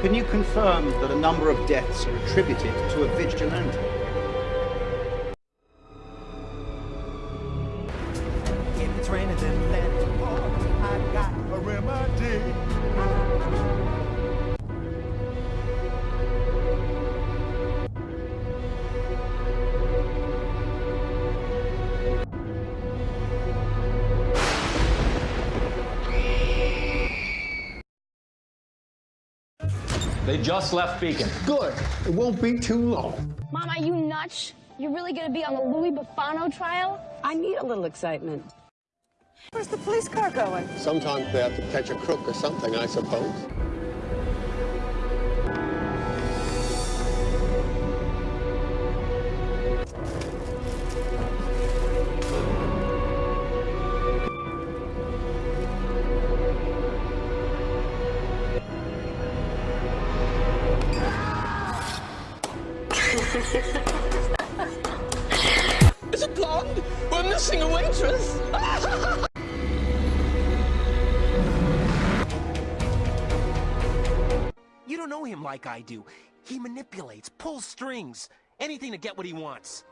Can you confirm that a number of deaths are attributed to a vigilante? It's raining, They just left Beacon. Good. It won't be too long. Mom, are you nuts? You're really gonna be on the Louis Boffano trial? I need a little excitement. Where's the police car going? Sometimes they have to catch a crook or something, I suppose. Is it blonde? We're missing a waitress. You don't know him like I do. He manipulates, pulls strings, anything to get what he wants.